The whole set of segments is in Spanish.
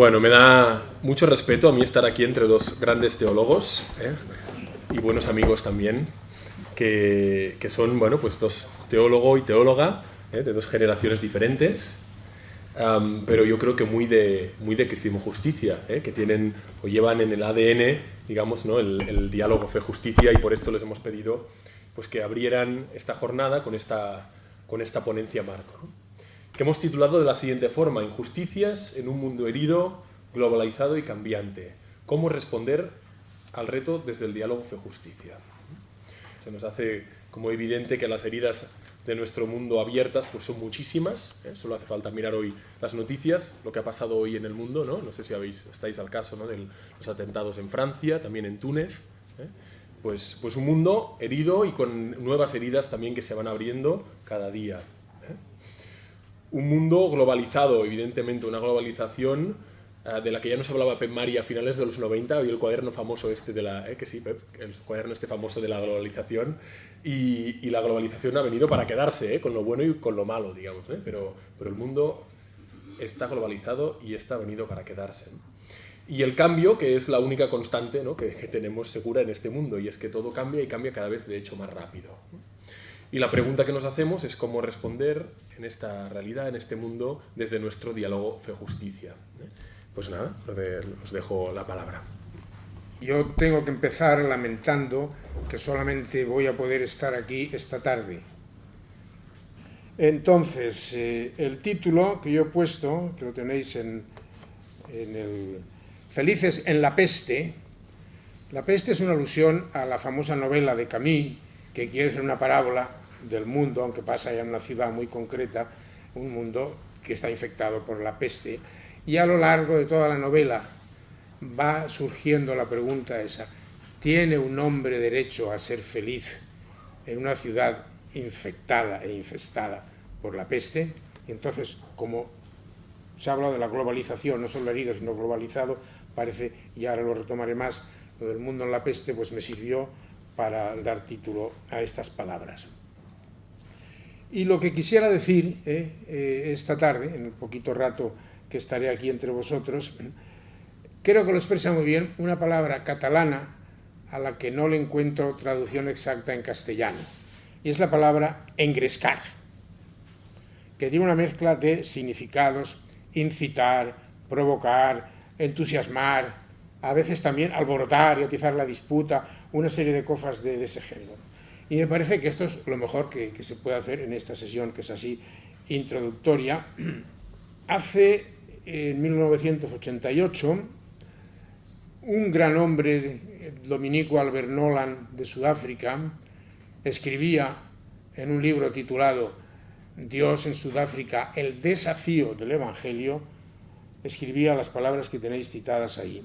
Bueno, me da mucho respeto a mí estar aquí entre dos grandes teólogos ¿eh? y buenos amigos también, que, que, son, bueno, pues dos teólogo y teóloga ¿eh? de dos generaciones diferentes, pero yo creo que muy de, muy de cristianismo justicia, ¿eh? que tienen o llevan en el ADN, digamos, ¿no? el, diálogo fe-justicia y por esto les hemos pedido pues, que abrieran esta jornada con esta, con esta ponencia marco. Que hemos titulado de la siguiente forma, Injusticias en un mundo herido, globalizado y cambiante. Cómo responder al reto desde el diálogo fe-justicia. Se nos hace como evidente que las heridas de nuestro mundo abiertas pues son muchísimas, ¿eh? solo hace falta mirar hoy las noticias, lo que ha pasado hoy en el mundo, no, no sé si estáis al caso ¿no? de los atentados en Francia, también en Túnez, ¿eh? pues, pues un mundo herido y con nuevas heridas también que se van abriendo cada día un mundo globalizado, evidentemente, una globalización uh, de la que ya nos hablaba Pep Mari a finales de los 90, había el cuaderno famoso este de la, eh, que sí, el cuaderno este famoso de la globalización, y, la globalización ha venido para quedarse, eh, con lo bueno y con lo malo, digamos, eh, pero, pero el mundo está globalizado y está venido para quedarse. Y el cambio, que es la única constante ¿no? que, que, tenemos segura en este mundo, y es que todo cambia y cambia cada vez, de hecho, más rápido. Y la pregunta que nos hacemos es cómo responder en esta realidad, en este mundo, desde nuestro diálogo fe-justicia. Pues nada, os dejo la palabra. Yo tengo que empezar lamentando que solamente voy a poder estar aquí esta tarde. Entonces, eh, el título que yo he puesto, que lo tenéis en, en el Felices en la peste, la peste es una alusión a la famosa novela de Camus, que quiere ser una parábola del mundo, aunque pasa ya en una ciudad muy concreta, un mundo que está infectado por la peste. Y a lo largo de toda la novela va surgiendo la pregunta esa, ¿tiene un hombre derecho a ser feliz en una ciudad infectada e infestada por la peste? Y entonces, como se ha hablado de la globalización, no solo herido, sino globalizado, parece, y ahora lo retomaré más, lo del mundo en la peste, pues me sirvió para dar título a estas palabras. Y lo que quisiera decir eh, eh, esta tarde, en el poquito rato que estaré aquí entre vosotros, creo que lo expresa muy bien una palabra catalana a la que no le encuentro traducción exacta en castellano, y es la palabra engrescar, que tiene una mezcla de significados, incitar, provocar, entusiasmar, a veces también alborotar y atizar la disputa, una serie de cosas de, de ese género. Y me parece que esto es lo mejor que, se puede hacer en esta sesión, que es así introductoria. Hace, en 1988, un gran hombre, Dominico Albert Nolan, de Sudáfrica, escribía en un libro titulado Dios en Sudáfrica, el desafío del Evangelio, escribía las palabras que tenéis citadas ahí.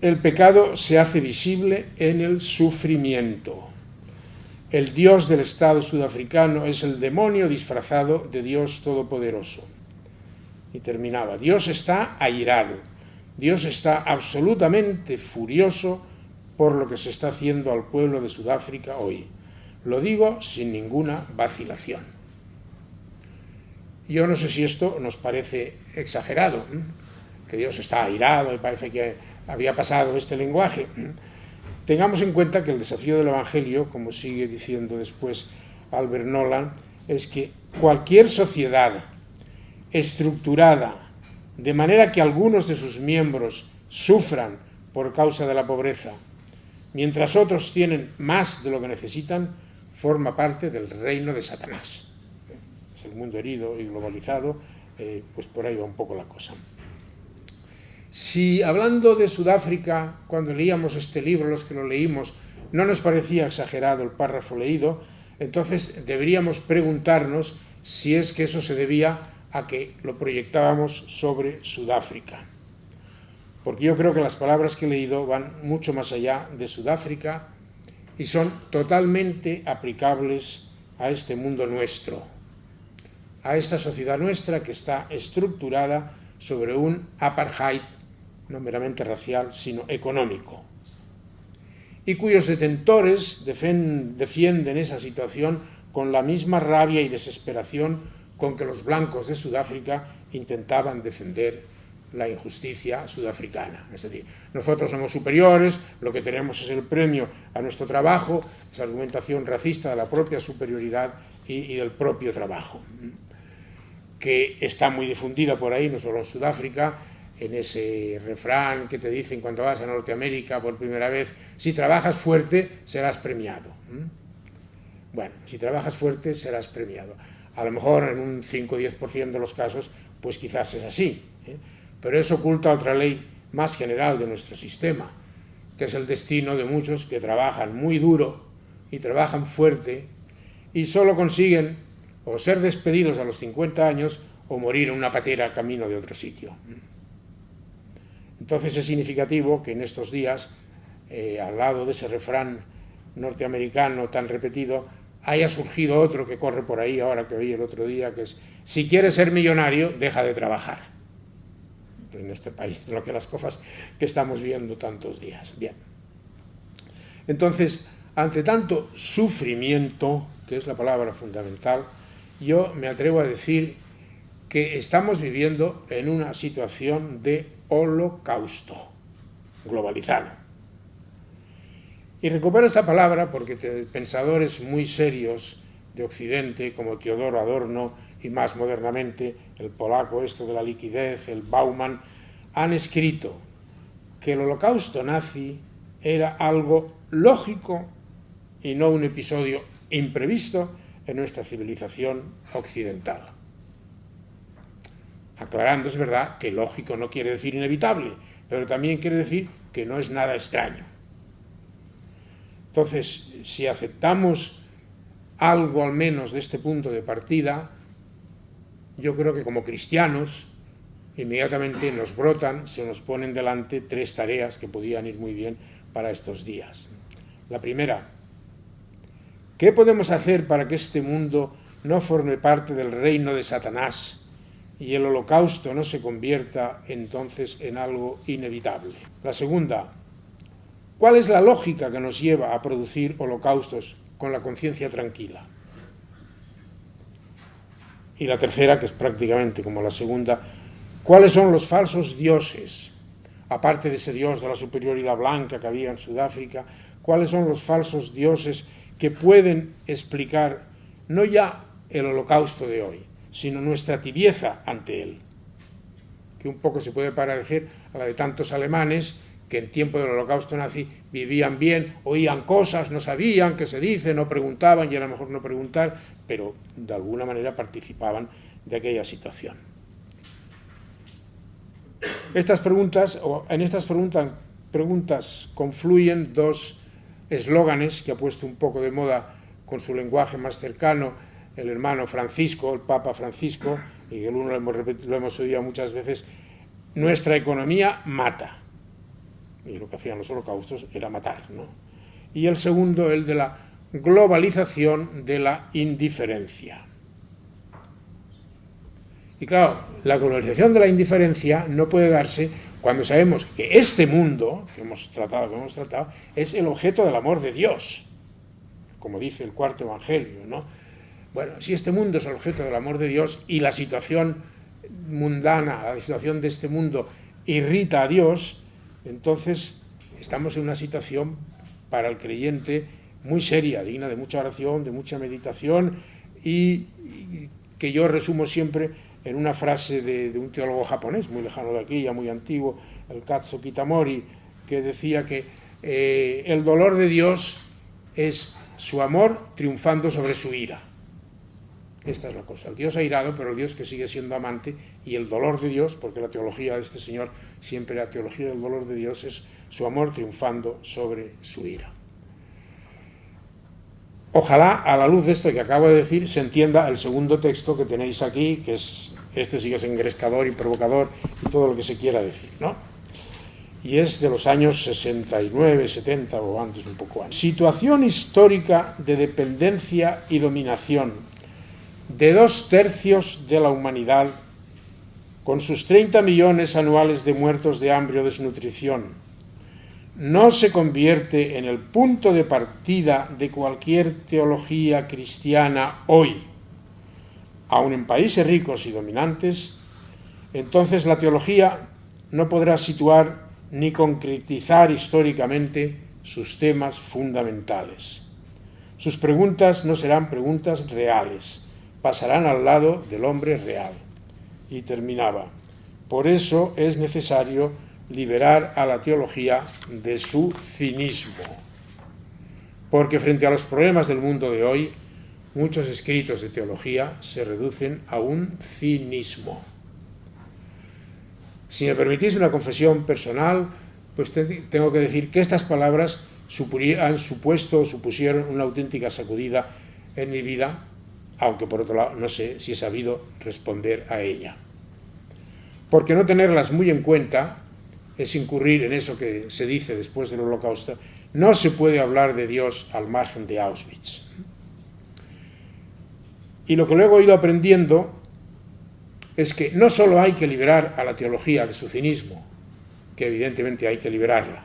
El pecado se hace visible en el sufrimiento. El Dios del Estado sudafricano es el demonio disfrazado de Dios Todopoderoso. Y terminaba, Dios está airado, Dios está absolutamente furioso por lo que se está haciendo al pueblo de Sudáfrica hoy. Lo digo sin ninguna vacilación. Yo no sé si esto nos parece exagerado, que Dios está airado y parece que había pasado este lenguaje. Tengamos en cuenta que el desafío del Evangelio, como sigue diciendo después Albert Nolan, es que cualquier sociedad estructurada de manera que algunos de sus miembros sufran por causa de la pobreza, mientras otros tienen más de lo que necesitan, forma parte del reino de Satanás. Es el mundo herido y globalizado, eh, pues por ahí va un poco la cosa. Si hablando de Sudáfrica, cuando leíamos este libro, los que lo leímos, no nos parecía exagerado el párrafo leído, entonces deberíamos preguntarnos si es que eso se debía a que lo proyectábamos sobre Sudáfrica. Porque yo creo que las palabras que he leído van mucho más allá de Sudáfrica y son totalmente aplicables a este mundo nuestro, a esta sociedad nuestra que está estructurada sobre un apartheid no meramente racial, sino económico, y cuyos detentores defienden esa situación con la misma rabia y desesperación con que los blancos de Sudáfrica intentaban defender la injusticia sudafricana. Es decir, nosotros somos superiores, lo que tenemos es el premio a nuestro trabajo, esa argumentación racista de la propia superioridad y, y del propio trabajo, que está muy difundida por ahí, no solo en Sudáfrica, en ese refrán que te dicen cuando vas a Norteamérica por primera vez, si trabajas fuerte serás premiado. Bueno, si trabajas fuerte serás premiado. A lo mejor en un 5 o 10% de los casos, pues quizás es así. ¿eh? Pero eso oculta otra ley más general de nuestro sistema, que es el destino de muchos que trabajan muy duro y trabajan fuerte y solo consiguen o ser despedidos a los 50 años o morir en una patera camino de otro sitio. Entonces es significativo que en estos días, eh, al lado de ese refrán norteamericano tan repetido, haya surgido otro que corre por ahí ahora que oí el otro día, que es, si quieres ser millonario, deja de trabajar. En este país, lo que las cosas que estamos viendo tantos días. Bien. Entonces, ante tanto sufrimiento, que es la palabra fundamental, yo me atrevo a decir que estamos viviendo en una situación de holocausto globalizado. Y recupero esta palabra porque pensadores muy serios de Occidente, como Teodoro Adorno y más modernamente el polaco esto de la liquidez, el Bauman, han escrito que el holocausto nazi era algo lógico y no un episodio imprevisto en nuestra civilización occidental. Aclarando, es verdad que lógico no quiere decir inevitable, pero también quiere decir que no es nada extraño. Entonces, si aceptamos algo al menos de este punto de partida, yo creo que como cristianos inmediatamente nos brotan, se nos ponen delante tres tareas que podían ir muy bien para estos días. La primera, ¿qué podemos hacer para que este mundo no forme parte del reino de Satanás y el holocausto no se convierta entonces en algo inevitable? La segunda, ¿Cuál es la lógica que nos lleva a producir holocaustos con la conciencia tranquila? Y la tercera, que es prácticamente como la segunda, ¿cuáles son los falsos dioses? Aparte de ese dios de la superioridad blanca que había en Sudáfrica, ¿cuáles son los falsos dioses que pueden explicar no ya el holocausto de hoy, sino nuestra tibieza ante él? Que un poco se puede parecer a la de tantos alemanes que en tiempo del holocausto nazi vivían bien, oían cosas, no sabían qué se dice, no preguntaban y era mejor no preguntar, pero de alguna manera participaban de aquella situación. Estas preguntas, o en estas preguntas, preguntas confluyen dos eslóganes que ha puesto un poco de moda con su lenguaje más cercano el hermano Francisco, el Papa Francisco, y el uno lo hemos, lo hemos oído muchas veces, nuestra economía mata y lo que hacían los holocaustos era matar. ¿no? Y el segundo, el de la globalización de la indiferencia. Y claro, la globalización de la indiferencia no puede darse cuando sabemos que este mundo que hemos tratado, que hemos tratado, es el objeto del amor de Dios, como dice el cuarto evangelio, ¿no? Bueno, si este mundo es el objeto del amor de Dios y la situación mundana, la situación de este mundo irrita a Dios, entonces estamos en una situación para el creyente muy seria, digna de mucha oración, de mucha meditación y, que yo resumo siempre en una frase de, un teólogo japonés muy lejano de aquí, ya muy antiguo, el Katsu Kitamori, que decía que eh, el dolor de Dios es su amor triunfando sobre su ira. Esta es la cosa. El Dios ha irado, pero el Dios que sigue siendo amante y el dolor de Dios, porque la teología de este Señor, siempre la teología del dolor de Dios es su amor triunfando sobre su ira. Ojalá a la luz de esto que acabo de decir se entienda el segundo texto que tenéis aquí, que es este sí que es y provocador y todo lo que se quiera decir, ¿no? Y es de los años 69, 70 o antes, un poco antes. Situación histórica de dependencia y dominación de dos tercios de la humanidad, con sus 30 millones anuales de muertos de hambre o desnutrición, no se convierte en el punto de partida de cualquier teología cristiana hoy, aun en países ricos y dominantes, entonces la teología no podrá situar ni concretizar históricamente sus temas fundamentales. Sus preguntas no serán preguntas reales, pasarán al lado del hombre real. Y terminaba. Por eso es necesario liberar a la teología de su cinismo. Porque frente a los problemas del mundo de hoy, muchos escritos de teología se reducen a un cinismo. Si me permitís una confesión personal, pues tengo que decir que estas palabras han supuesto o supusieron una auténtica sacudida en mi vida, aunque por otro lado no sé si he sabido responder a ella. Porque no tenerlas muy en cuenta es incurrir en eso que se dice después del holocausto, no se puede hablar de Dios al margen de Auschwitz. Y lo que luego he ido aprendiendo es que no solo hay que liberar a la teología de su cinismo, que evidentemente hay que liberarla,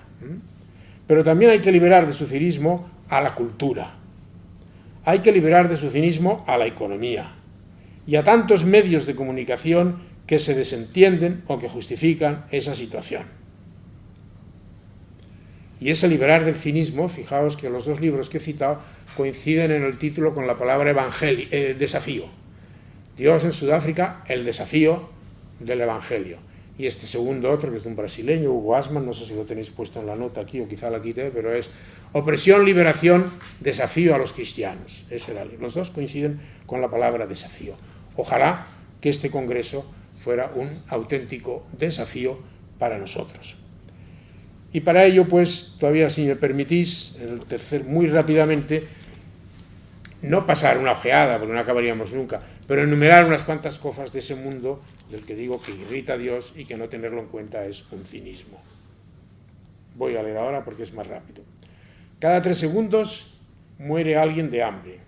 pero también hay que liberar de su cinismo a la cultura, hay que liberar de su cinismo a la economía y a tantos medios de comunicación que se desentienden o que justifican esa situación. Y ese liberar del cinismo, fijaos que los dos libros que he citado coinciden en el título con la palabra evangelio, eh, desafío. Dios en Sudáfrica, el desafío del Evangelio. Y este segundo otro, que es de un brasileño, Hugo Asman, no sé si lo tenéis puesto en la nota aquí o quizá la quité, pero es opresión, liberación, desafío a los cristianos. Los dos coinciden con la palabra desafío. Ojalá que este congreso fuera un auténtico desafío para nosotros. Y para ello, pues, todavía si me permitís, el tercer, muy rápidamente, no pasar una ojeada, porque no acabaríamos nunca, pero enumerar unas cuantas cosas de ese mundo del que digo que irrita a Dios y que no tenerlo en cuenta es un cinismo. Voy a leer ahora porque es más rápido. Cada tres segundos muere alguien de hambre.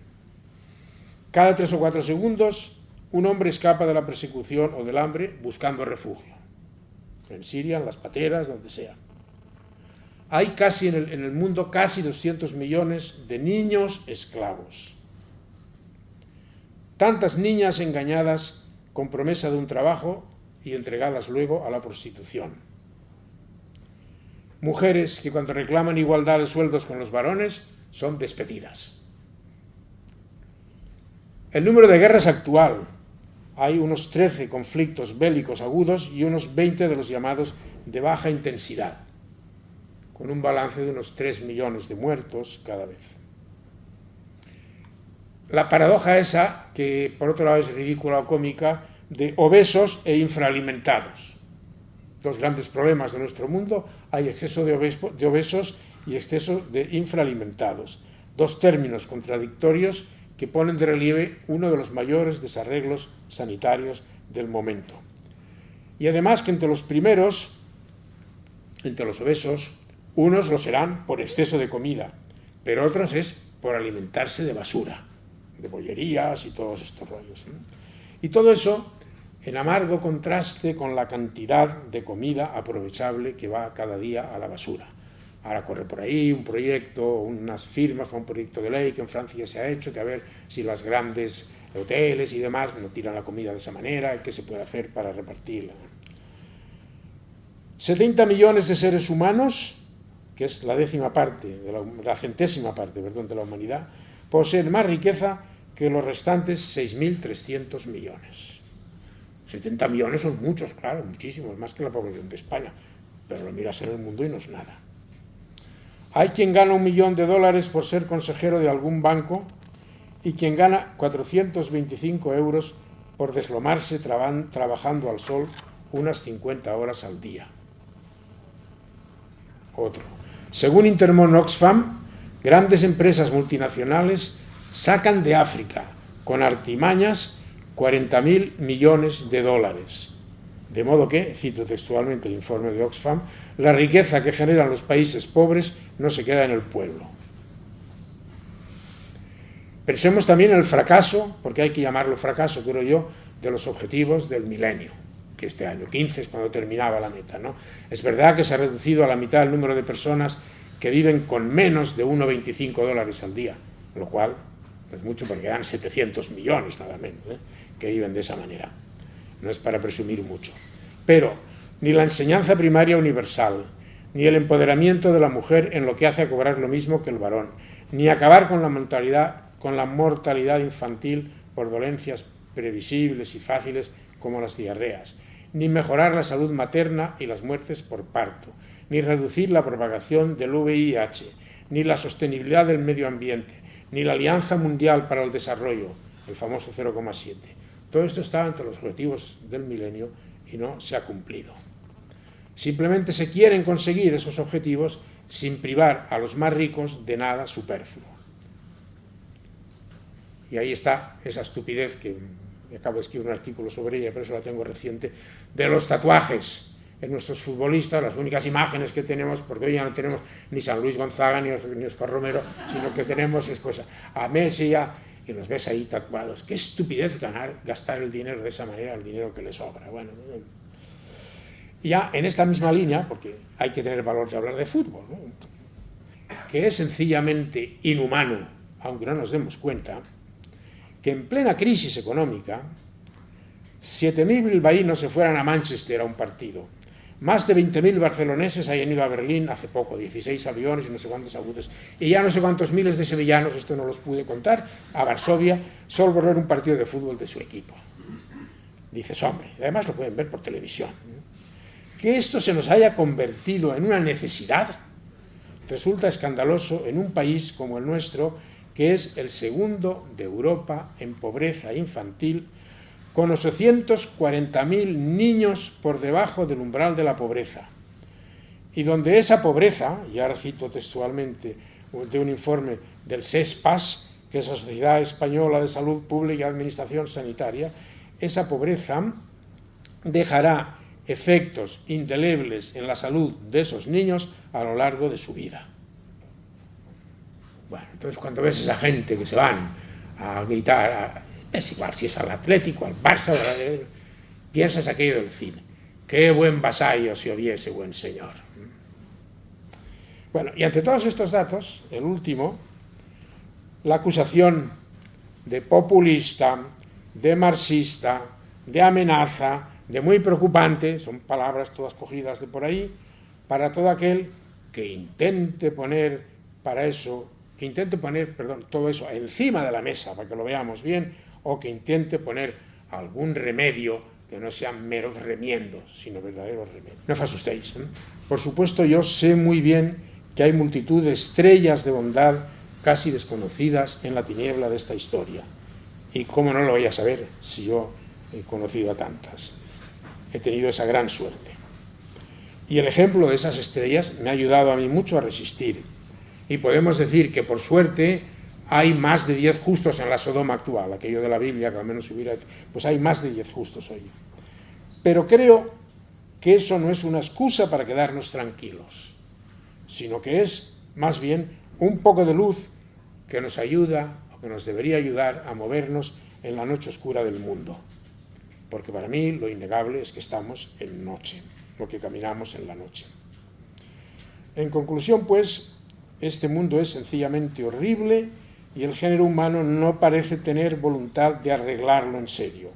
Cada tres o cuatro segundos un hombre escapa de la persecución o del hambre buscando refugio. En Siria, en las pateras, donde sea. Hay casi en el, en el mundo casi 200 millones de niños esclavos Tantas niñas engañadas con promesa de un trabajo y entregadas luego a la prostitución. Mujeres que cuando reclaman igualdad de sueldos con los varones son despedidas. El número de guerras actual. Hay unos 13 conflictos bélicos agudos y unos 20 de los llamados de baja intensidad, con un balance de unos 3 millones de muertos cada vez la paradoja esa, que por otro lado es ridícula o cómica, de obesos e infraalimentados. Dos grandes problemas de nuestro mundo, hay exceso de, obesos y exceso de infraalimentados. Dos términos contradictorios que ponen de relieve uno de los mayores desarreglos sanitarios del momento. Y además que entre los primeros, entre los obesos, unos lo serán por exceso de comida, pero otros es por alimentarse de basura de bollerías y todos estos rollos. Y todo eso en amargo contraste con la cantidad de comida aprovechable que va cada día a la basura. Ahora corre por ahí un proyecto, unas firmas un proyecto de ley que en Francia se ha hecho, que a ver si las grandes hoteles y demás no tiran la comida de esa manera, qué se puede hacer para repartirla. 70 millones de seres humanos, que es la décima parte, la, la centésima parte, perdón, de la humanidad, poseen más riqueza que los restantes 6.300 millones. 70 millones son muchos, claro, muchísimos, más que la población de España, pero lo miras en el mundo y no es nada. Hay quien gana un millón de dólares por ser consejero de algún banco y quien gana 425 euros por deslomarse trabajando al sol unas 50 horas al día. Otro. Según Intermon Oxfam, grandes empresas multinacionales sacan de África con artimañas 40.000 millones de dólares. De modo que, cito textualmente el informe de Oxfam, la riqueza que generan los países pobres no se queda en el pueblo. Pensemos también en el fracaso, porque hay que llamarlo fracaso, creo yo, de los objetivos del milenio, que este año 15 es cuando terminaba la meta. ¿no? Es verdad que se ha reducido a la mitad el número de personas que viven con menos de 1,25 dólares al día, lo cual es mucho porque dan 700 millones nada menos, ¿eh? que viven de esa manera. No es para presumir mucho. Pero ni la enseñanza primaria universal, ni el empoderamiento de la mujer en lo que hace a cobrar lo mismo que el varón, ni acabar con la mortalidad, con la mortalidad infantil por dolencias previsibles y fáciles como las diarreas, ni mejorar la salud materna y las muertes por parto, ni reducir la propagación del VIH, ni la sostenibilidad del medio ambiente, ni la Alianza Mundial para el Desarrollo, el famoso 0,7. Todo esto estaba entre los objetivos del milenio y no se ha cumplido. Simplemente se quieren conseguir esos objetivos sin privar a los más ricos de nada superfluo. Y ahí está esa estupidez que acabo de escribir un artículo sobre ella, pero eso la tengo reciente, de los tatuajes en nuestros futbolistas, las únicas imágenes que tenemos, porque hoy ya no tenemos ni San Luis Gonzaga ni, Oscar Romero, sino que tenemos pues, a Messi y los ves ahí tatuados. Qué estupidez ganar, gastar el dinero de esa manera, el dinero que les sobra. Bueno, ya en esta misma línea, porque hay que tener valor de hablar de fútbol, que es sencillamente inhumano, aunque no nos demos cuenta, que en plena crisis económica 7.000 bilbaínos se fueran a Manchester a un partido más de 20.000 barceloneses hayan ido a Berlín hace poco, 16 aviones y no sé cuántos agudos. Y ya no sé cuántos miles de sevillanos, esto no los pude contar, a Varsovia, solo por ver un partido de fútbol de su equipo. Dices, hombre, además lo pueden ver por televisión. Que esto se nos haya convertido en una necesidad resulta escandaloso en un país como el nuestro, que es el segundo de Europa en pobreza infantil con 840.000 niños por debajo del umbral de la pobreza, y donde esa pobreza, y ahora cito textualmente de un informe del SESPAS, que es la Sociedad Española de Salud Pública y Administración Sanitaria, esa pobreza dejará efectos indelebles en la salud de esos niños a lo largo de su vida. Bueno, entonces cuando ves a esa gente que se van a gritar, es igual si es al Atlético, al Barça, piensas aquello del cine. Qué buen vasallo si hubiese buen señor. Bueno, y ante todos estos datos, el último, la acusación de populista, de marxista, de amenaza, de muy preocupante, son palabras todas cogidas de por ahí, para todo aquel que intente poner para eso, que intente poner, perdón, todo eso encima de la mesa para que lo veamos bien, o que intente poner algún remedio que no sean meros remiendos, sino verdaderos remedios. No os asustéis. ¿eh? Por supuesto, yo sé muy bien que hay multitud de estrellas de bondad casi desconocidas en la tiniebla de esta historia. Y cómo no lo voy a saber si yo he conocido a tantas. He tenido esa gran suerte. Y el ejemplo de esas estrellas me ha ayudado a mí mucho a resistir. Y podemos decir que por suerte hay más de 10 justos en la Sodoma actual, aquello de la Biblia que al menos hubiera, pues hay más de 10 justos hoy. Pero creo que eso no es una excusa para quedarnos tranquilos, sino que es más bien un poco de luz que nos ayuda o que nos debería ayudar a movernos en la noche oscura del mundo. Porque para mí lo innegable es que estamos en noche, lo que caminamos en la noche. En conclusión, pues, este mundo es sencillamente horrible y el género humano no parece tener voluntad de arreglarlo en serio.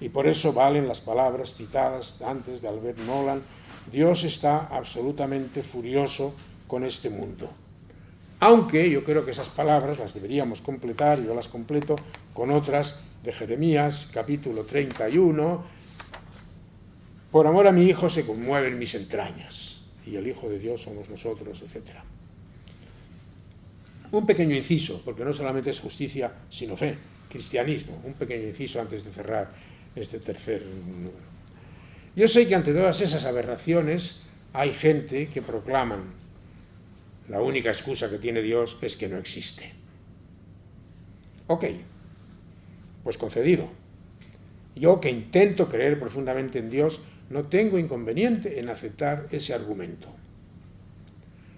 Y por eso valen las palabras citadas antes de Albert Nolan, Dios está absolutamente furioso con este mundo. Aunque yo creo que esas palabras las deberíamos completar, yo las completo con otras de Jeremías, capítulo 31, por amor a mi Hijo se conmueven mis entrañas, y el Hijo de Dios somos nosotros, etcétera. Un pequeño inciso, porque no solamente es justicia, sino fe, cristianismo. Un pequeño inciso antes de cerrar este tercer número. Yo sé que ante todas esas aberraciones hay gente que proclaman la única excusa que tiene Dios es que no existe. Ok, pues concedido. Yo que intento creer profundamente en Dios, no tengo inconveniente en aceptar ese argumento.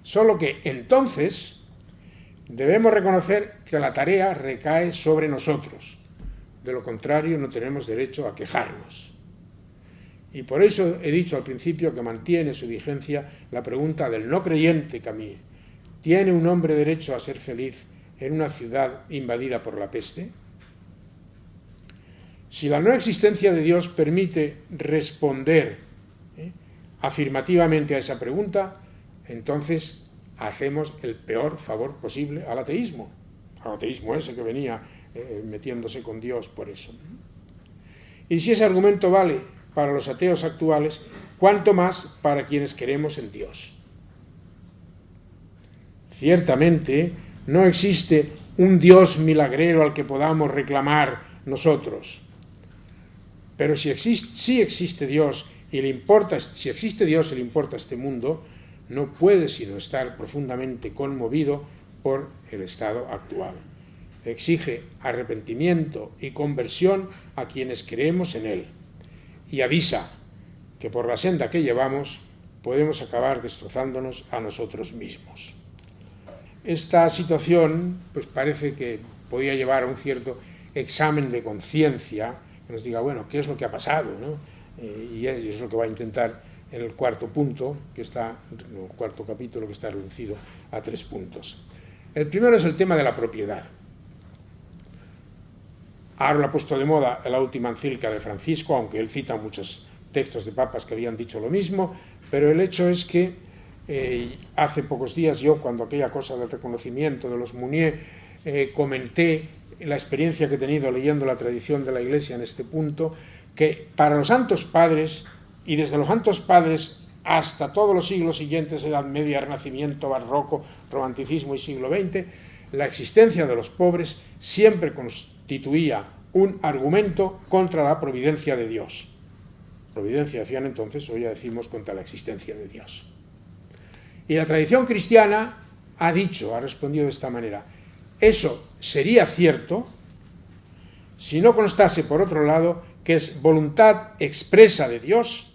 Solo que entonces Debemos reconocer que la tarea recae sobre nosotros. De lo contrario, no tenemos derecho a quejarnos. Y por eso he dicho al principio que mantiene su vigencia la pregunta del no creyente Camille. ¿Tiene un hombre derecho a ser feliz en una ciudad invadida por la peste? Si la no existencia de Dios permite responder ¿eh? afirmativamente a esa pregunta, entonces hacemos el peor favor posible al ateísmo, al ateísmo ese que venía eh, metiéndose con Dios por eso. Y si ese argumento vale para los ateos actuales, cuánto más para quienes queremos en Dios. Ciertamente, no existe un Dios milagrero al que podamos reclamar nosotros. Pero si existe, existe Dios y le importa, si existe Dios y le importa este mundo, no puede sino estar profundamente conmovido por el estado actual. Exige arrepentimiento y conversión a quienes creemos en Él y avisa que por la senda que llevamos podemos acabar destrozándonos a nosotros mismos. Esta situación pues parece que podía llevar a un cierto examen de conciencia que nos diga, bueno, ¿qué es lo que ha pasado? Eh, y es lo que va a intentar en el cuarto punto, que está, el cuarto capítulo que está reducido a tres puntos. El primero es el tema de la propiedad. Ahora lo ha puesto de moda la última encíclica de Francisco, aunque él cita muchos textos de papas que habían dicho lo mismo, pero el hecho es que eh, hace pocos días yo, cuando aquella cosa del reconocimiento de los Munier, eh, comenté la experiencia que he tenido leyendo la tradición de la Iglesia en este punto, que para los santos padres y desde los santos padres hasta todos los siglos siguientes, Edad Media, Renacimiento, Barroco, Romanticismo y siglo XX, la existencia de los pobres siempre constituía un argumento contra la providencia de Dios. Providencia decían entonces, hoy ya decimos contra la existencia de Dios. Y la tradición cristiana ha dicho, ha respondido de esta manera, eso sería cierto si no constase, por otro lado, que es voluntad expresa de Dios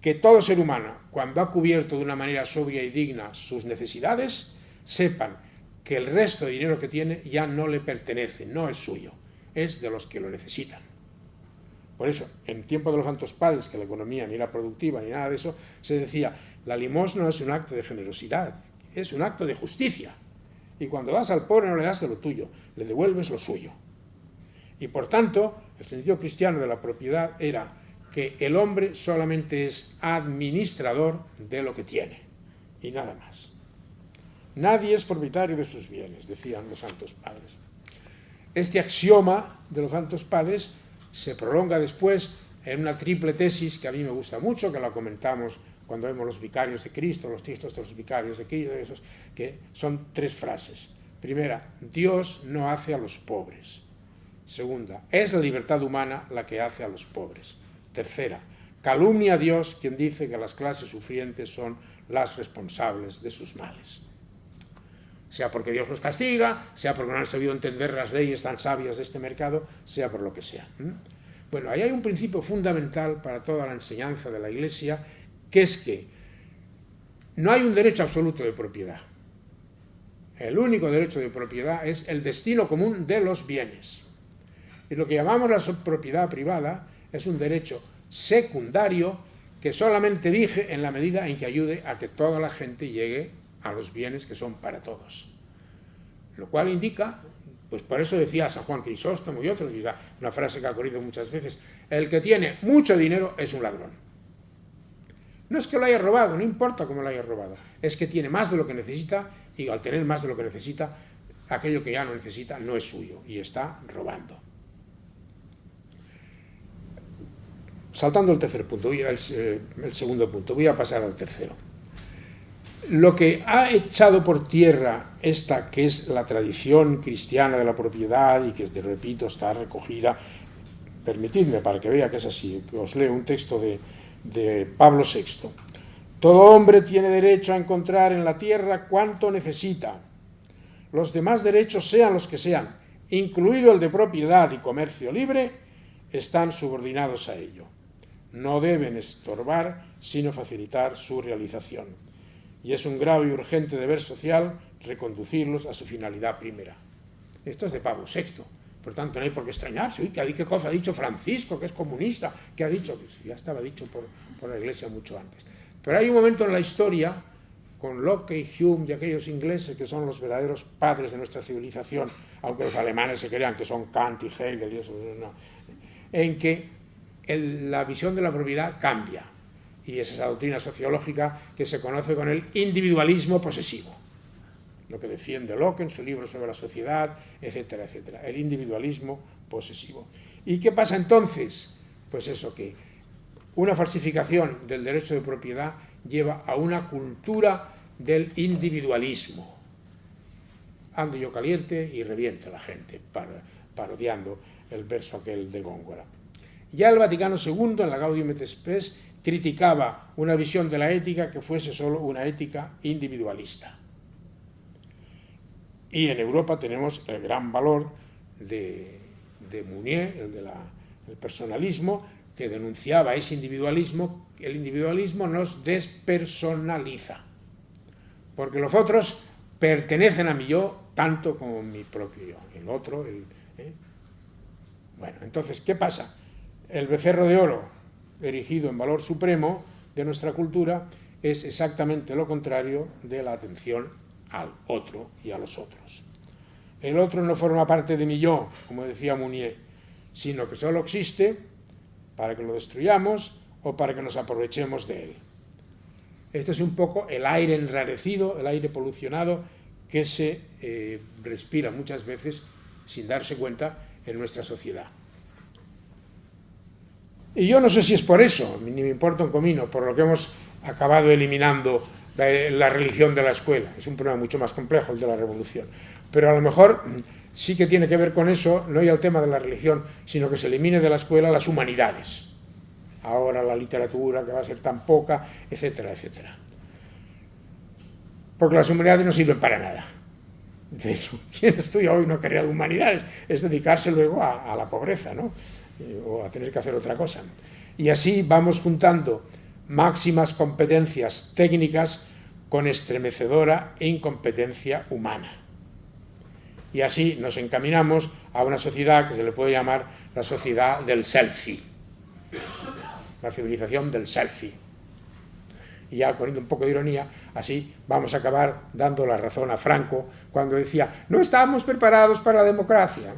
que todo ser humano, cuando ha cubierto de una manera sobria y digna sus necesidades, sepan que el resto de dinero que tiene ya no le pertenece, no es suyo, es de los que lo necesitan. Por eso, en tiempo de los santos padres, que la economía ni era productiva ni nada de eso, se decía, la limosna es un acto de generosidad, es un acto de justicia. Y cuando das al pobre no le das de lo tuyo, le devuelves lo suyo. Y por tanto, el sentido cristiano de la propiedad era que el hombre solamente es administrador de lo que tiene y nada más. Nadie es propietario de sus bienes, decían los santos padres. Este axioma de los santos padres se prolonga después en una triple tesis que a mí me gusta mucho, que la comentamos cuando vemos los vicarios de Cristo, los textos de los vicarios de Cristo, esos, que son tres frases. Primera, Dios no hace a los pobres. Segunda, es la libertad humana la que hace a los pobres. Tercera, calumnia a Dios quien dice que las clases sufrientes son las responsables de sus males. Sea porque Dios los castiga, sea porque no han sabido entender las leyes tan sabias de este mercado, sea por lo que sea. Bueno, ahí hay un principio fundamental para toda la enseñanza de la Iglesia, que es que no hay un derecho absoluto de propiedad. El único derecho de propiedad es el destino común de los bienes. Y lo que llamamos la propiedad privada es un derecho secundario que solamente dije en la medida en que ayude a que toda la gente llegue a los bienes que son para todos. Lo cual indica, pues por eso decía San Juan Crisóstomo y otros, una frase que ha ocurrido muchas veces, el que tiene mucho dinero es un ladrón. No es que lo haya robado, no importa cómo lo haya robado, es que tiene más de lo que necesita y al tener más de lo que necesita, aquello que ya no necesita no es suyo y está robando. Saltando el tercer punto, voy al, eh, el segundo punto, voy a pasar al tercero. Lo que ha echado por tierra esta, que es la tradición cristiana de la propiedad y que, repito, está recogida, permitidme para que vea que es así, que os leo un texto de, de Pablo VI. Todo hombre tiene derecho a encontrar en la tierra cuanto necesita. Los demás derechos, sean los que sean, incluido el de propiedad y comercio libre, están subordinados a ello no deben estorbar, sino facilitar su realización. Y es un grave y urgente deber social reconducirlos a su finalidad primera. Esto es de Pablo VI. Por tanto, no hay por qué extrañarse. ¿qué, cosa ha dicho Francisco, que es comunista? ¿Qué ha dicho? Pues ya estaba dicho por, por la Iglesia mucho antes. Pero hay un momento en la historia, con Locke y Hume y aquellos ingleses que son los verdaderos padres de nuestra civilización, aunque los alemanes se crean que son Kant y Hegel y eso, no, en que la visión de la propiedad cambia. Y es esa doctrina sociológica que se conoce con el individualismo posesivo. Lo que defiende Locke en su libro sobre la sociedad, etcétera, etcétera. El individualismo posesivo. ¿Y qué pasa entonces? Pues eso, que una falsificación del derecho de propiedad lleva a una cultura del individualismo. Ando yo caliente y reviente la gente, parodiando el verso aquel de Góngora. Ya el Vaticano II, en la Gaudium et Spes, criticaba una visión de la ética que fuese solo una ética individualista. Y en Europa tenemos el gran valor de, de Mounier, el del personalismo, que denunciaba ese individualismo, el individualismo nos despersonaliza, porque los otros pertenecen a mi yo tanto como mi propio yo, el otro, el... ¿eh? Bueno, entonces, ¿qué pasa? El becerro de oro, erigido en valor supremo de nuestra cultura, es exactamente lo contrario de la atención al otro y a los otros. El otro no forma parte de mi yo, como decía Mounier, sino que solo existe para que lo destruyamos o para que nos aprovechemos de él. Este es un poco el aire enrarecido, el aire polucionado que se eh, respira muchas veces sin darse cuenta en nuestra sociedad. Y yo no sé si es por eso, ni me importa un comino, por lo que hemos acabado eliminando la, religión de la escuela. Es un problema mucho más complejo el de la revolución. Pero a lo mejor sí que tiene que ver con eso, no ya el tema de la religión, sino que se elimine de la escuela las humanidades. Ahora la literatura, que va a ser tan poca, etcétera, etcétera. Porque las humanidades no sirven para nada. De hecho, quien estudia hoy no quería humanidades es dedicarse luego a, a la pobreza, ¿no? O a tener que hacer otra cosa. Y así vamos juntando máximas competencias técnicas con estremecedora incompetencia humana. Y así nos encaminamos a una sociedad que se le puede llamar la sociedad del selfie, la civilización del selfie. Y ya poniendo un poco de ironía, así vamos a acabar dando la razón a Franco cuando decía, no estamos preparados para la democracia.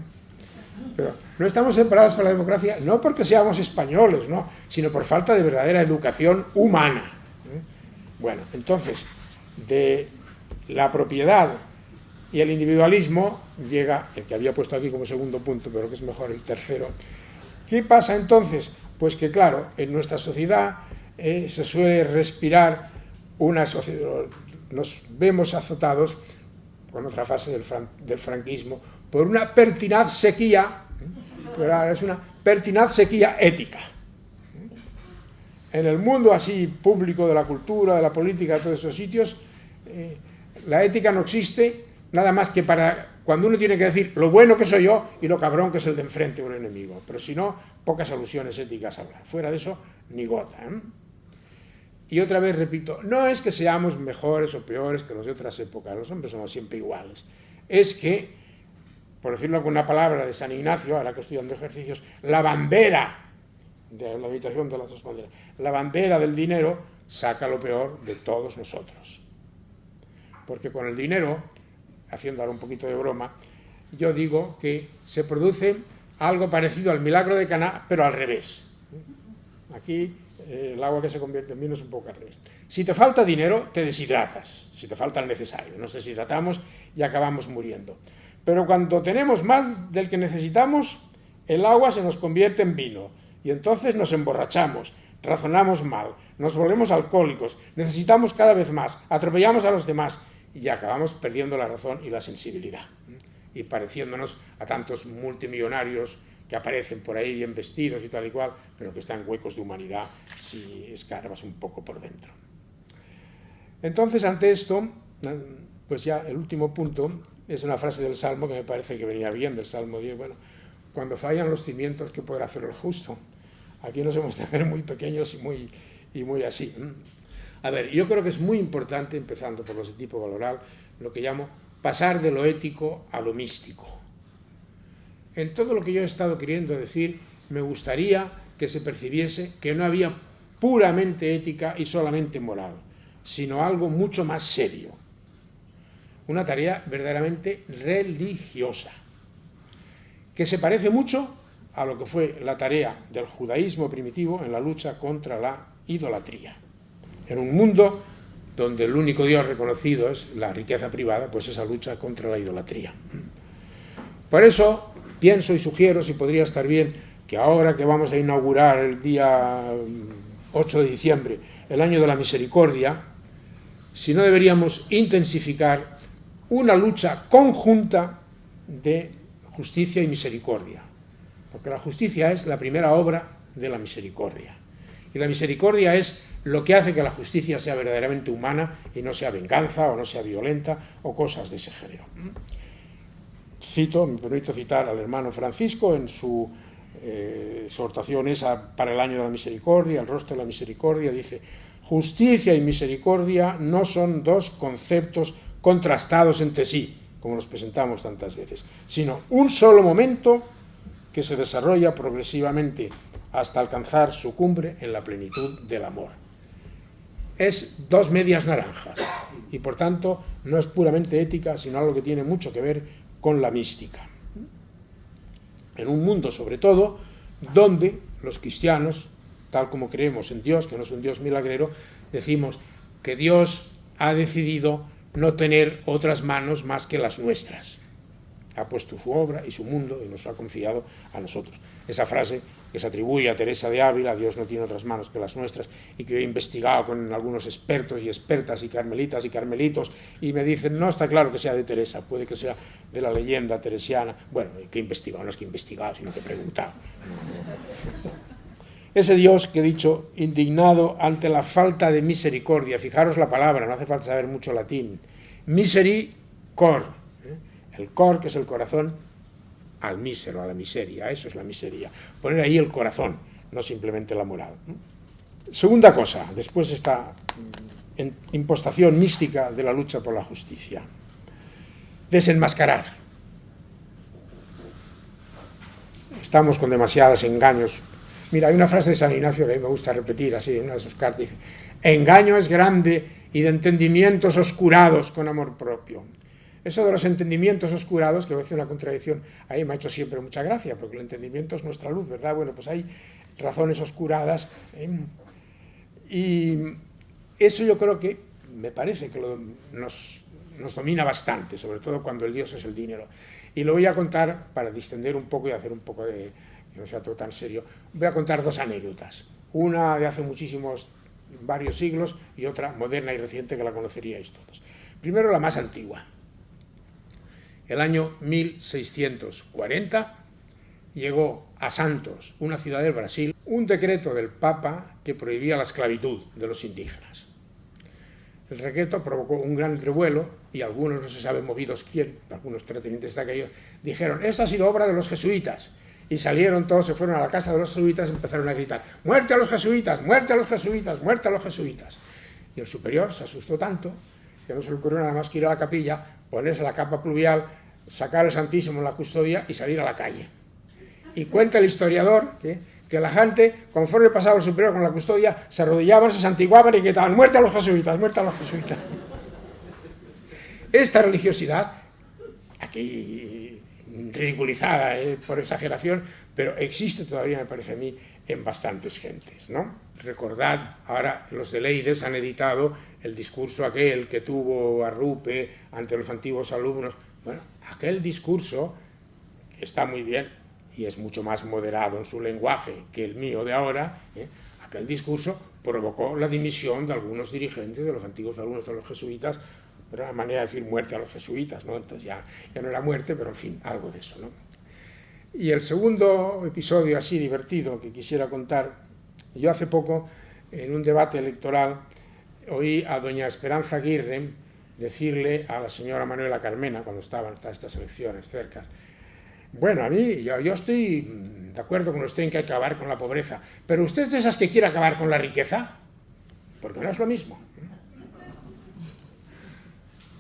Pero no estamos preparados para la democracia no porque seamos españoles, ¿no? sino por falta de verdadera educación humana. ¿eh? Bueno, entonces, de la propiedad y el individualismo llega, el que había puesto aquí como segundo punto, pero que es mejor el tercero. ¿Qué pasa entonces? Pues que claro, en nuestra sociedad eh, se suele respirar una sociedad, nos vemos azotados, con otra fase del franquismo, por una pertinaz sequía, pero es una pertinaz sequía ética. En el mundo así público de la cultura, de la política, de todos esos sitios, eh, la ética no existe nada más que para cuando uno tiene que decir lo bueno que soy yo y lo cabrón que es el de enfrente o el enemigo. Pero si no, pocas alusiones éticas habrá. Fuera de eso, ni gota. ¿eh? Y otra vez repito, no es que seamos mejores o peores que los de otras épocas, los hombres somos siempre iguales. Es que, por decirlo con una palabra de San Ignacio, ahora que estoy dando ejercicios, la bandera de la habitación de las dos banderas, la bandera del dinero saca lo peor de todos nosotros. Porque con el dinero haciendo ahora un poquito de broma, yo digo que se produce algo parecido al milagro de Caná, pero al revés. Aquí eh, el agua que se convierte en vino es un poco al revés. Si te falta dinero, te deshidratas, si te falta el necesario. Nos deshidratamos y acabamos muriendo. Pero cuando tenemos más del que necesitamos, el agua se nos convierte en vino y entonces nos emborrachamos, razonamos mal, nos volvemos alcohólicos, necesitamos cada vez más, atropellamos a los demás y acabamos perdiendo la razón y la sensibilidad y pareciéndonos a tantos multimillonarios que aparecen por ahí bien vestidos y tal y cual, pero que están huecos de humanidad si escarbas un poco por dentro. Entonces, ante esto, pues ya el último punto es una frase del Salmo que me parece que venía bien, del Salmo 10, bueno, cuando fallan los cimientos, ¿qué podrá hacer el justo? Aquí nos hemos de ver muy pequeños y muy, y muy así. A ver, yo creo que es muy importante, empezando por los de tipo valoral, lo que llamo pasar de lo ético a lo místico. En todo lo que yo he estado queriendo decir, me gustaría que se percibiese que no había puramente ética y solamente moral, sino algo mucho más serio. Una tarea verdaderamente religiosa, que se parece mucho a lo que fue la tarea del judaísmo primitivo en la lucha contra la idolatría. En un mundo donde el único Dios reconocido es la riqueza privada, pues esa lucha contra la idolatría. Por eso pienso y sugiero, si podría estar bien, que ahora que vamos a inaugurar el día 8 mm, de diciembre, el año de la misericordia, si no deberíamos intensificar una lucha conjunta de justicia y misericordia. Porque la justicia es la primera obra de la misericordia. Y la misericordia es lo que hace que la justicia sea verdaderamente humana y no sea venganza o no sea violenta o cosas de ese género. Cito, me permito citar al hermano Francisco en su eh, exhortación para el año de la misericordia, el rostro de la misericordia, dice, justicia y misericordia no son dos conceptos contrastados entre sí, como nos presentamos tantas veces, sino un solo momento que se desarrolla progresivamente hasta alcanzar su cumbre en la plenitud del amor. Es dos medias naranjas y por tanto no es puramente ética, sino algo que tiene mucho que ver con la mística. En un mundo, sobre todo, donde los cristianos, tal como creemos en Dios, que no es un Dios milagrero, decimos que Dios ha decidido no tener otras manos más que las nuestras. Ha puesto su obra y su mundo y nos ha confiado a nosotros. Esa frase que se atribuye a Teresa de Ávila, Dios no tiene otras manos que las nuestras, y que he investigado con algunos expertos y expertas y carmelitas y carmelitos, y me dicen, no está claro que sea de Teresa, puede que sea de la leyenda teresiana. Bueno, que he investigado, no es que he investigado, sino que he preguntado. Ese Dios que he dicho, indignado ante la falta de misericordia, fijaros la palabra, no hace falta saber mucho latín, misericor, ¿eh? el cor que es el corazón, al mísero, a la miseria, eso es la miseria, poner ahí el corazón, no simplemente la moral. Segunda cosa, después esta impostación mística de la lucha por la justicia, desenmascarar. Estamos con demasiados engaños Mira, hay una frase de San Ignacio que a mí me gusta repetir, así, en una de sus cartas, dice, engaño es grande y de entendimientos oscurados con amor propio. Eso de los entendimientos oscurados, que parece una contradicción, ahí me ha hecho siempre mucha gracia, porque el entendimiento es nuestra luz, ¿verdad? Bueno, pues hay razones oscuradas. ¿eh? Y eso yo creo que me parece que nos, nos domina bastante, sobre todo cuando el Dios es el dinero. Y lo voy a contar para distender un poco y hacer un poco de, no sea todo tan serio, voy a contar dos anécdotas. Una de hace muchísimos, varios siglos, y otra moderna y reciente que la conoceríais todos. Primero la más antigua. El año 1640 llegó a Santos, una ciudad del Brasil, un decreto del Papa que prohibía la esclavitud de los indígenas. El decreto provocó un gran revuelo y algunos, no se sabe movidos quién, algunos terratenientes de aquellos, dijeron, esto ha sido obra de los jesuitas, y salieron todos, se fueron a la casa de los jesuitas y empezaron a gritar, muerte a los jesuitas, muerte a los jesuitas, muerte a los jesuitas. Y el superior se asustó tanto que no se le ocurrió nada más que ir a la capilla, ponerse la capa pluvial, sacar el Santísimo en la custodia y salir a la calle. Y cuenta el historiador que, que la gente, conforme pasaba el superior con la custodia, se arrodillaban, se santiguaban y gritaban, muerte a los jesuitas, muerte a los jesuitas. Esta religiosidad, aquí ridiculizada eh, por exageración, pero existe todavía, me parece a mí, en bastantes gentes. Recordad, ahora los de Leides han editado el discurso aquel que tuvo Arrupe ante los antiguos alumnos. Bueno, aquel discurso, que está muy bien y es mucho más moderado en su lenguaje que el mío de ahora, ¿eh? aquel discurso provocó la dimisión de algunos dirigentes de los antiguos alumnos de los jesuitas era una manera de decir muerte a los jesuitas, ¿no? Entonces ya, ya no era muerte, pero en fin, algo de eso, ¿no? Y el segundo episodio así divertido que quisiera contar, yo hace poco, en un debate electoral, oí a doña Esperanza Aguirre decirle a la señora Manuela Carmena, cuando estaban estas elecciones cerca, bueno, a mí, yo, yo estoy de acuerdo con usted en que hay que acabar con la pobreza, pero usted es de esas que quiere acabar con la riqueza, porque no es lo mismo.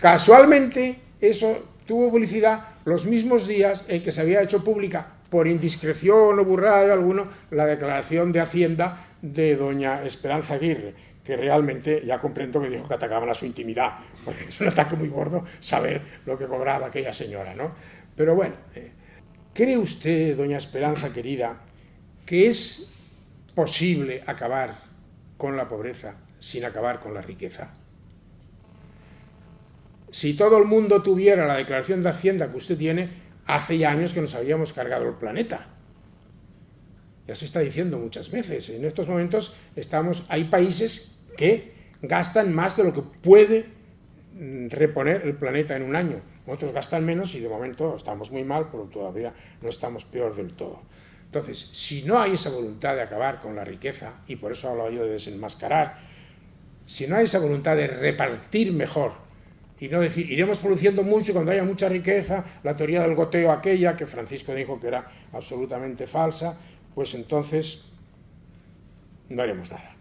Casualmente, eso tuvo publicidad los mismos días en que se había hecho pública, por indiscreción o burrada de alguno, la declaración de Hacienda de doña Esperanza Aguirre, que realmente ya comprendo que dijo que atacaban a su intimidad, porque es un ataque muy gordo saber lo que cobraba aquella señora, ¿no? Pero bueno, eh, ¿Cree usted, doña Esperanza querida, que es posible acabar con la pobreza sin acabar con la riqueza? Si todo el mundo tuviera la declaración de Hacienda que usted tiene, hace ya años que nos habíamos cargado el planeta. Ya se está diciendo muchas veces. En estos momentos estamos, hay países que gastan más de lo que puede mm, reponer el planeta en un año. Otros gastan menos y de momento estamos muy mal, pero todavía no estamos peor del todo. Entonces, si no hay esa voluntad de acabar con la riqueza, y por eso hablaba yo de desenmascarar, si no hay esa voluntad de repartir mejor y no decir, iremos produciendo mucho cuando haya mucha riqueza, la teoría del goteo aquella que Francisco dijo que era absolutamente falsa, pues entonces no haremos nada.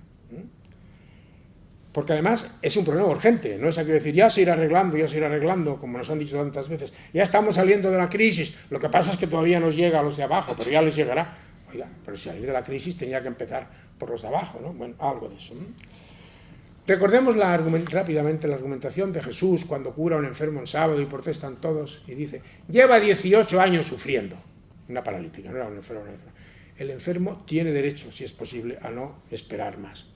Porque además es un problema urgente, no es aquello decir, ya se irá arreglando, ya se irá arreglando, como nos han dicho tantas veces, ya estamos saliendo de la crisis, lo que pasa es que todavía nos llega a los de abajo, pero ya les llegará. Oiga, pero si salir de la crisis tenía que empezar por los de abajo, ¿no? Bueno, algo de eso. Recordemos rápidamente la argumentación de Jesús cuando cura a un enfermo en sábado y protestan todos y dice, lleva 18 años sufriendo, una paralítica, no era un enfermo. El enfermo tiene derecho, si es posible, a no esperar más.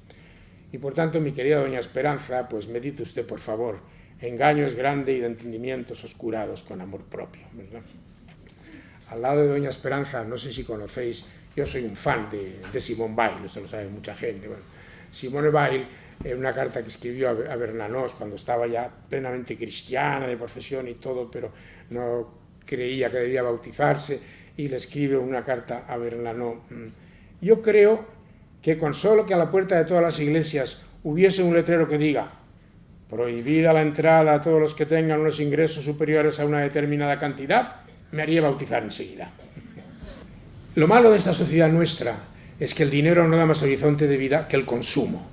Y por tanto, mi querida doña Esperanza, pues medite usted, por favor, engaño es grande y de entendimientos oscurados con amor propio. Al lado de doña Esperanza, no sé si conocéis, yo soy un fan de, de Simone Weil, esto lo sabe mucha gente. Bueno, Simone Weil, en una carta que escribió a, Bernanos cuando estaba ya plenamente cristiana de profesión y todo, pero no creía que debía bautizarse, y le escribe una carta a Bernanos. Mm, yo creo que con solo que a la puerta de todas las iglesias hubiese un letrero que diga prohibida la entrada a todos los que tengan unos ingresos superiores a una determinada cantidad, me haría bautizar enseguida. Lo malo de esta sociedad nuestra es que el dinero no da más horizonte de vida que el consumo.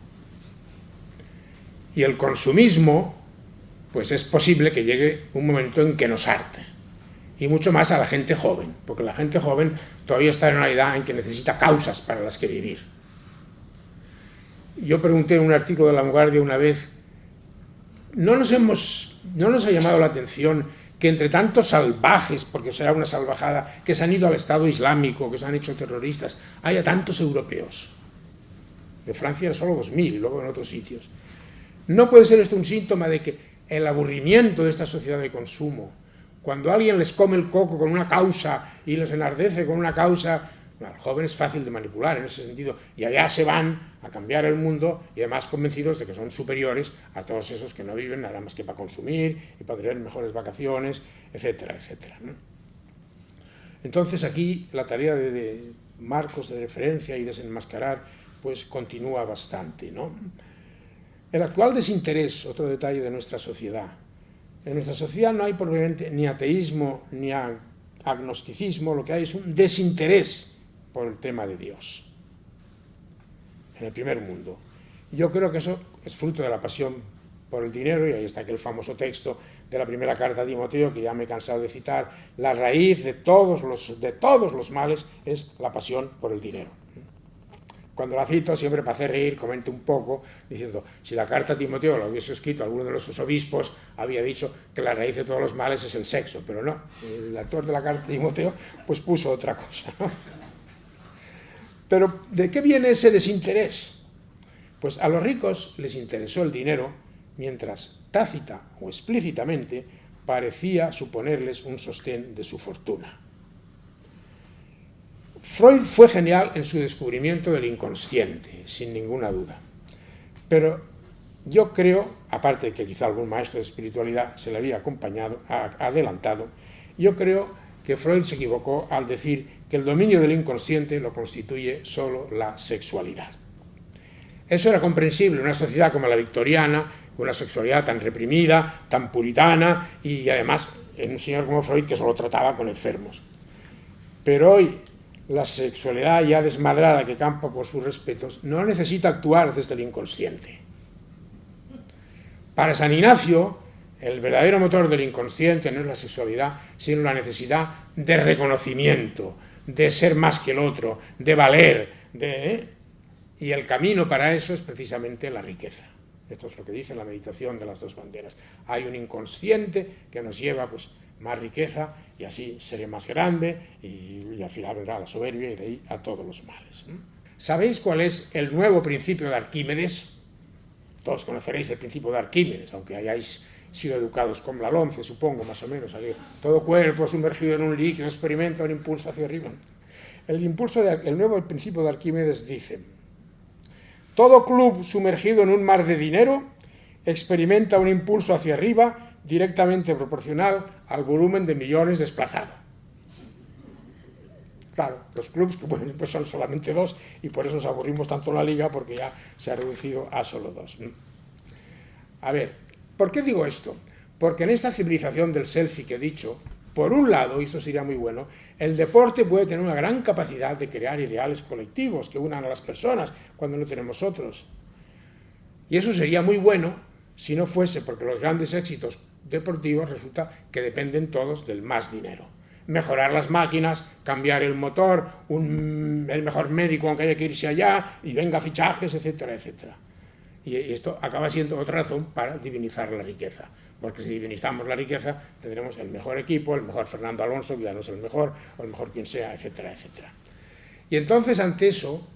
Y el consumismo, pues es posible que llegue un momento en que nos arte. Y mucho más a la gente joven, porque la gente joven todavía está en una edad en que necesita causas para las que vivir. Yo pregunté en un artículo de La Vanguardia una vez, ¿no nos, hemos, ¿no nos ha llamado la atención que entre tantos salvajes, porque será una salvajada, que se han ido al Estado Islámico, que se han hecho terroristas, haya tantos europeos? De Francia solo 2.000, luego en otros sitios. ¿No puede ser esto un síntoma de que el aburrimiento de esta sociedad de consumo, cuando alguien les come el coco con una causa y les enardece con una causa, al joven es fácil de manipular en ese sentido, y allá se van a cambiar el mundo y además convencidos de que son superiores a todos esos que no viven nada más que para consumir y para tener mejores vacaciones, etcétera, etcétera. Entonces aquí la tarea de, marcos de referencia y desenmascarar pues continúa bastante. ¿no? El actual desinterés, otro detalle de nuestra sociedad. En nuestra sociedad no hay probablemente ni ateísmo ni agnosticismo, lo que hay es un desinterés por el tema de Dios en el primer mundo. Yo creo que eso es fruto de la pasión por el dinero, y ahí está aquel famoso texto de la primera carta de Timoteo, que ya me he cansado de citar, la raíz de todos los, de todos los males es la pasión por el dinero. Cuando la cito, siempre para hacer reír, comento un poco, diciendo, si la carta a Timoteo la hubiese escrito alguno de los obispos, había dicho que la raíz de todos los males es el sexo, pero no, el autor de la carta a Timoteo pues puso otra cosa. Pero ¿de qué viene ese desinterés? Pues a los ricos les interesó el dinero, mientras tácita o explícitamente parecía suponerles un sostén de su fortuna. Freud fue genial en su descubrimiento del inconsciente, sin ninguna duda. Pero yo creo, aparte de que quizá algún maestro de espiritualidad se le había acompañado, adelantado, yo creo que Freud se equivocó al decir que el dominio del inconsciente lo constituye solo la sexualidad. Eso era comprensible en una sociedad como la victoriana, con una sexualidad tan reprimida, tan puritana, y además en un señor como Freud que solo trataba con enfermos. Pero hoy la sexualidad ya desmadrada que campa por sus respetos no necesita actuar desde el inconsciente. Para San Ignacio, el verdadero motor del inconsciente no es la sexualidad, sino la necesidad de reconocimiento, de ser más que el otro, de valer, de... ¿eh? y el camino para eso es precisamente la riqueza. Esto es lo que dice la meditación de las dos banderas. Hay un inconsciente que nos lleva pues, más riqueza y así seré más grande y, al final vendrá la soberbia y de ahí a todos los males. ¿Sabéis cuál es el nuevo principio de Arquímedes? Todos conoceréis el principio de Arquímedes, aunque hayáis sido educados con la once, supongo, más o menos. Todo cuerpo sumergido en un líquido experimenta un impulso hacia arriba. El, impulso el nuevo principio de Arquímedes dice, todo club sumergido en un mar de dinero experimenta un impulso hacia arriba directamente proporcional al volumen de millones desplazado. Claro, los clubes que pues son solamente dos y por eso nos aburrimos tanto en la liga porque ya se ha reducido a solo dos. A ver, ¿por qué digo esto? Porque en esta civilización del selfie que he dicho, por un lado, y esto sería muy bueno, el deporte puede tener una gran capacidad de crear ideales colectivos que unan a las personas cuando no tenemos otros. Y eso sería muy bueno si no fuese porque los grandes éxitos deportivos resulta que dependen todos del más dinero. Mejorar las máquinas, cambiar el motor, el mejor médico aunque haya que irse allá, y venga fichajes, etcétera, etcétera. Y esto acaba siendo otra razón para divinizar la riqueza. Porque si divinizamos la riqueza, tendremos el mejor equipo, el mejor Fernando Alonso, que ya no es el mejor, o el mejor quien sea, etcétera, etcétera. Y entonces, ante eso,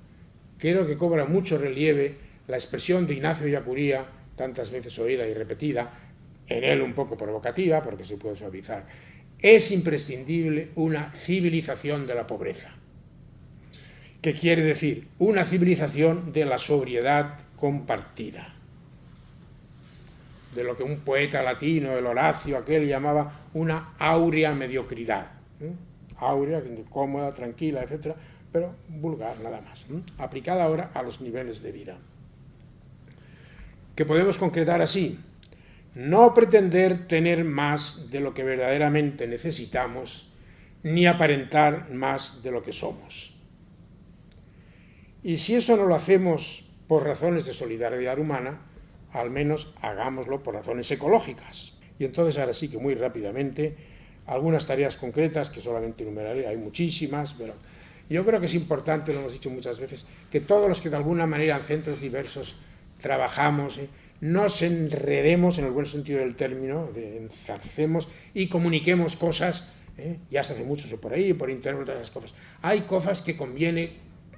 creo que cobra mucho relieve la expresión de Ignacio Yacuría, tantas veces oída y repetida, en él un poco provocativa, porque se puede suavizar, es imprescindible una civilización de la pobreza. ¿Qué quiere decir? Una civilización de la sobriedad compartida. De lo que un poeta latino, el Horacio, aquel llamaba una áurea mediocridad. ¿eh? Áurea, cómoda, tranquila, etc., pero vulgar nada más. Aplicada ahora a los niveles de vida. ¿Qué podemos concretar así? No pretender tener más de lo que verdaderamente necesitamos, ni aparentar más de lo que somos. Y si eso no lo hacemos por razones de solidaridad humana, al menos hagámoslo por razones ecológicas. Y entonces ahora sí que muy rápidamente, algunas tareas concretas que solamente enumeraré, hay muchísimas, pero yo creo que es importante, lo hemos dicho muchas veces, que todos los que de alguna manera en centros diversos trabajamos, ¿eh? Nos enredemos en el buen sentido del término, de enzarcemos y comuniquemos cosas, ¿eh? ya se hace mucho eso por ahí, por internet, esas cosas. Hay cosas que conviene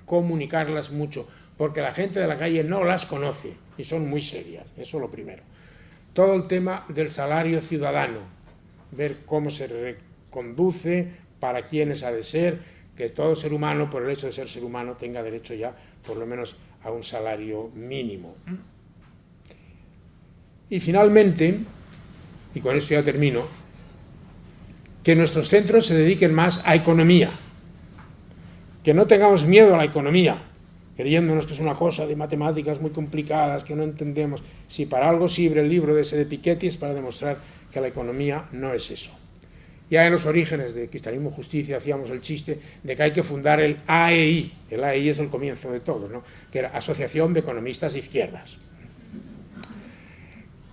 comunicarlas mucho, porque la gente de la calle no las conoce y son muy serias, eso es lo primero. Todo el tema del salario ciudadano, ver cómo se reconduce, para quiénes ha de ser, que todo ser humano, por el hecho de ser ser humano, tenga derecho ya por lo menos a un salario mínimo. Y finalmente, y con esto ya termino, que nuestros centros se dediquen más a economía, que no tengamos miedo a la economía, creyéndonos que es una cosa de matemáticas muy complicadas, que no entendemos. Si para algo sirve el libro de ese de Piketty es para demostrar que la economía no es eso. Ya en los orígenes de Cristianismo Justicia hacíamos el chiste de que hay que fundar el AEI. El AEI es el comienzo de todo, ¿no? que era Asociación de Economistas Izquierdas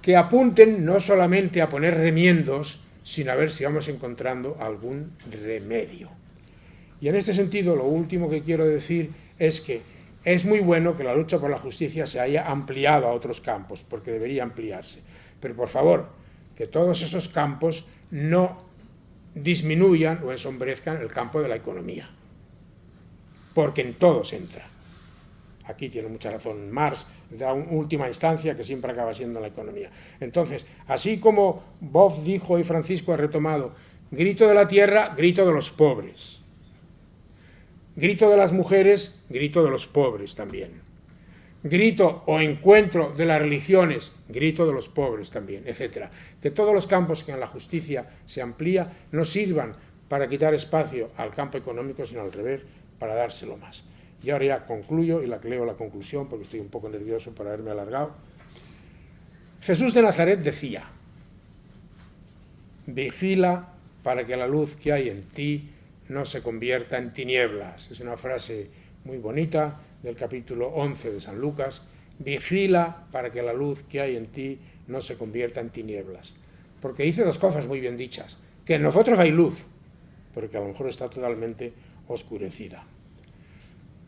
que apunten no solamente a poner remiendos, sino a ver si vamos encontrando algún remedio. Y en este sentido, lo último que quiero decir es que es muy bueno que la lucha por la justicia se haya ampliado a otros campos, porque debería ampliarse. Pero por favor, que todos esos campos no disminuyan o ensombrezcan el campo de la economía, porque en todos entra. Aquí tiene mucha razón Marx, de última instancia que siempre acaba siendo la economía. Entonces, así como Bob dijo y Francisco ha retomado, grito de la tierra, grito de los pobres. Grito de las mujeres, grito de los pobres también. Grito o encuentro de las religiones, grito de los pobres también, etc. Que todos los campos que en la justicia se amplía no sirvan para quitar espacio al campo económico, sino al revés, para dárselo más. Y ahora ya concluyo y la leo la conclusión porque estoy un poco nervioso por haberme alargado. Jesús de Nazaret decía, vigila para que la luz que hay en ti no se convierta en tinieblas. Es una frase muy bonita del capítulo 11 de San Lucas. Vigila para que la luz que hay en ti no se convierta en tinieblas. Porque dice dos cosas muy bien dichas. Que en nosotros hay luz, pero que a lo mejor está totalmente oscurecida.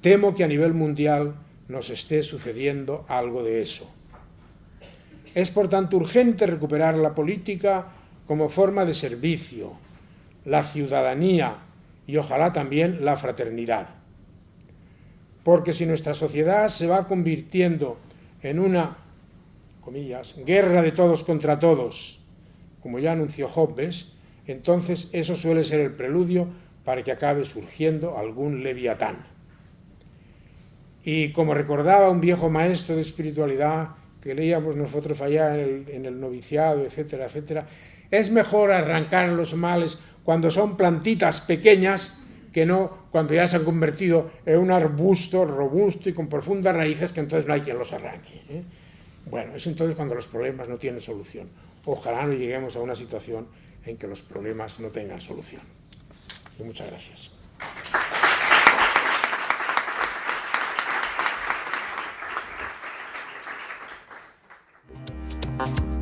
Temo que a nivel mundial nos esté sucediendo algo de eso. Es por tanto urgente recuperar la política como forma de servicio, la ciudadanía y ojalá también la fraternidad. Porque si nuestra sociedad se va convirtiendo en una, comillas, guerra de todos contra todos, como ya anunció Hobbes, entonces eso suele ser el preludio para que acabe surgiendo algún leviatán. Y como recordaba un viejo maestro de espiritualidad que leíamos nosotros allá en el, en el noviciado, etcétera, etcétera, es mejor arrancar los males cuando son plantitas pequeñas que no cuando ya se han convertido en un arbusto robusto y con profundas raíces que entonces no hay quien los arranque. ¿eh? Bueno, es entonces cuando los problemas no tienen solución. Ojalá no lleguemos a una situación en que los problemas no tengan solución. Y muchas gracias. Bye.